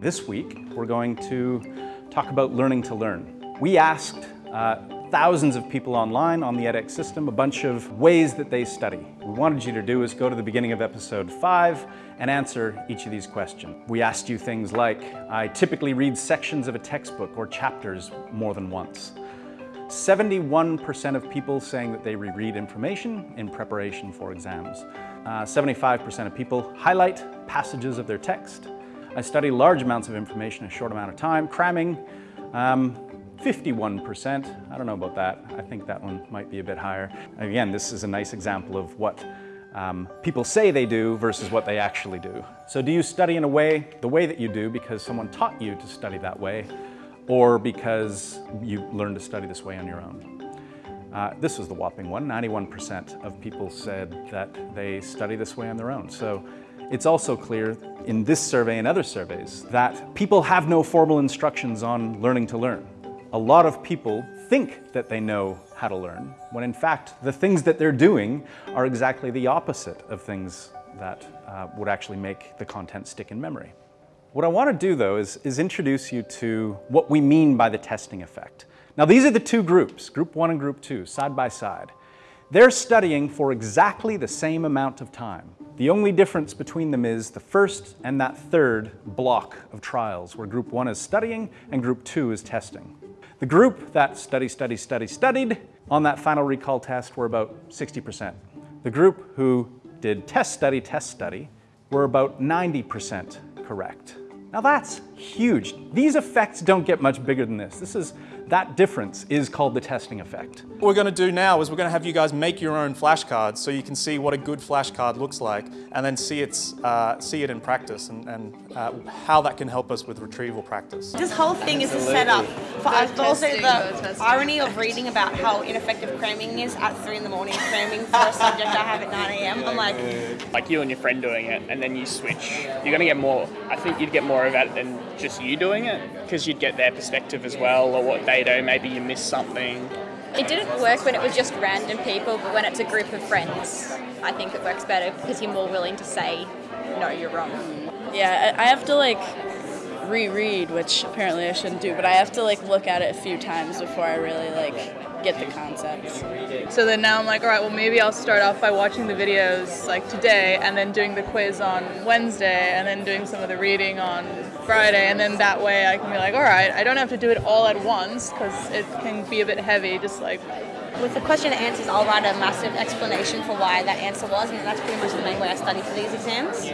This week, we're going to talk about learning to learn. We asked uh, thousands of people online on the edX system a bunch of ways that they study. What we wanted you to do is go to the beginning of episode five and answer each of these questions. We asked you things like, I typically read sections of a textbook or chapters more than once. 71% of people saying that they reread information in preparation for exams. 75% uh, of people highlight passages of their text. I study large amounts of information in a short amount of time, cramming um, 51%. I don't know about that. I think that one might be a bit higher. Again, this is a nice example of what um, people say they do versus what they actually do. So do you study in a way, the way that you do because someone taught you to study that way or because you learned to study this way on your own? Uh, this was the whopping one. 91% of people said that they study this way on their own. So it's also clear in this survey and other surveys that people have no formal instructions on learning to learn. A lot of people think that they know how to learn, when in fact the things that they're doing are exactly the opposite of things that uh, would actually make the content stick in memory. What I want to do though is, is introduce you to what we mean by the testing effect. Now these are the two groups, group one and group two, side by side. They're studying for exactly the same amount of time. The only difference between them is the first and that third block of trials, where group one is studying and group two is testing. The group that study, study, study, studied on that final recall test were about 60%. The group who did test, study, test, study were about 90% correct. Now that's huge. These effects don't get much bigger than this. This is that difference is called the testing effect. What we're going to do now is we're going to have you guys make your own flashcards so you can see what a good flashcard looks like and then see, its, uh, see it in practice and, and uh, how that can help us with retrieval practice. This whole thing is a setup for us, but also the irony of reading about how ineffective cramming is at 3 in the morning, cramming for a subject I have at 9 a.m. I'm like... Like you and your friend doing it and then you switch, you're going to get more, I think you'd get more of that than just you doing it because you'd get their perspective as well or what they do, maybe you miss something. It didn't work when it was just random people, but when it's a group of friends, I think it works better because you're more willing to say, no, you're wrong. Yeah, I have to like reread, which apparently I shouldn't do, but I have to like look at it a few times before I really like get the concepts. So then now I'm like, all right, well maybe I'll start off by watching the videos like today and then doing the quiz on Wednesday and then doing some of the reading on Friday and then that way I can be like, all right, I don't have to do it all at once because it can be a bit heavy, just like with the question and answers, I'll write a massive explanation for why that answer was, and that's pretty much the main way I study for these exams.